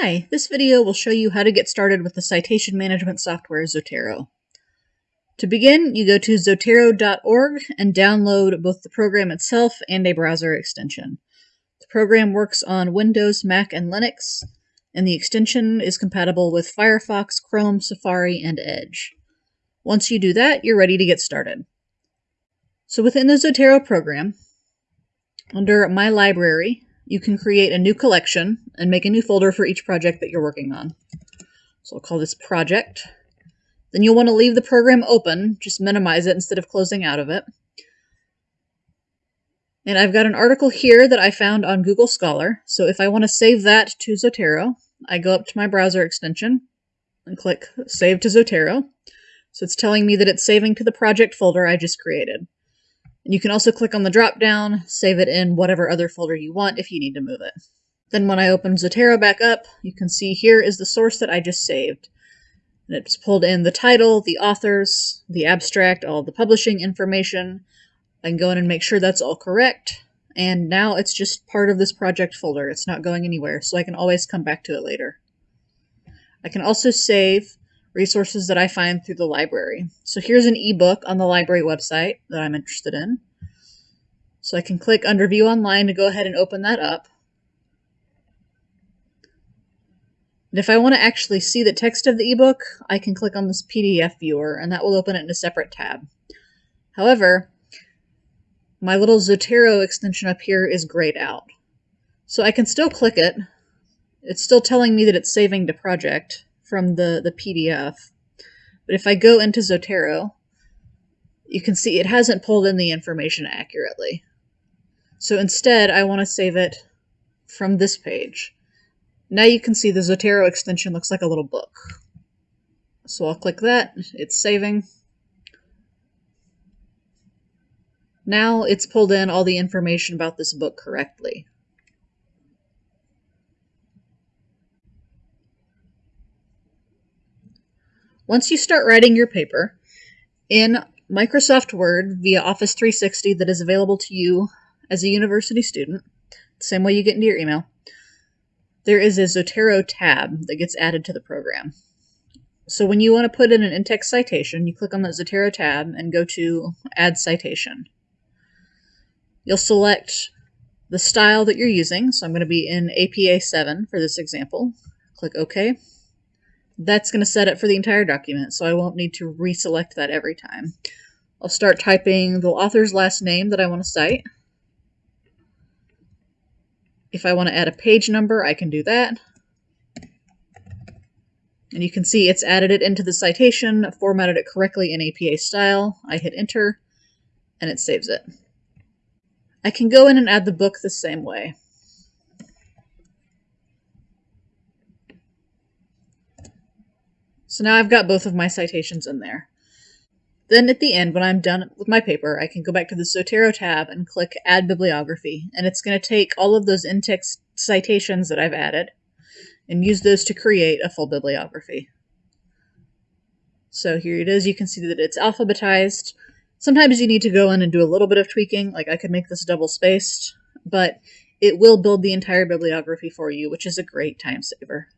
Hi, this video will show you how to get started with the citation management software Zotero. To begin, you go to zotero.org and download both the program itself and a browser extension. The program works on Windows, Mac, and Linux, and the extension is compatible with Firefox, Chrome, Safari, and Edge. Once you do that, you're ready to get started. So within the Zotero program, under My Library, you can create a new collection and make a new folder for each project that you're working on. So I'll call this project. Then you'll want to leave the program open, just minimize it instead of closing out of it. And I've got an article here that I found on Google Scholar. So if I want to save that to Zotero, I go up to my browser extension and click Save to Zotero. So it's telling me that it's saving to the project folder I just created. And you can also click on the drop down, save it in whatever other folder you want if you need to move it. Then when I open Zotero back up, you can see here is the source that I just saved. And it's pulled in the title, the authors, the abstract, all the publishing information. I can go in and make sure that's all correct. And now it's just part of this project folder. It's not going anywhere, so I can always come back to it later. I can also save resources that I find through the library. So here's an ebook on the library website that I'm interested in. So I can click under View Online to go ahead and open that up. And if I want to actually see the text of the ebook, I can click on this PDF viewer and that will open it in a separate tab. However, my little Zotero extension up here is grayed out. So I can still click it. It's still telling me that it's saving to project, from the, the PDF. But if I go into Zotero, you can see it hasn't pulled in the information accurately. So instead, I want to save it from this page. Now you can see the Zotero extension looks like a little book. So I'll click that, it's saving. Now it's pulled in all the information about this book correctly. Once you start writing your paper in Microsoft Word via Office 360 that is available to you as a university student, the same way you get into your email, there is a Zotero tab that gets added to the program. So when you want to put in an in-text citation, you click on the Zotero tab and go to Add Citation. You'll select the style that you're using. So I'm going to be in APA 7 for this example. Click OK that's going to set it for the entire document, so I won't need to reselect that every time. I'll start typing the author's last name that I want to cite. If I want to add a page number, I can do that. And you can see it's added it into the citation, formatted it correctly in APA style. I hit enter, and it saves it. I can go in and add the book the same way. So now I've got both of my citations in there. Then at the end, when I'm done with my paper, I can go back to the Zotero tab and click Add Bibliography, and it's going to take all of those in-text citations that I've added and use those to create a full bibliography. So here it is. You can see that it's alphabetized. Sometimes you need to go in and do a little bit of tweaking, like I could make this double spaced, but it will build the entire bibliography for you, which is a great time saver.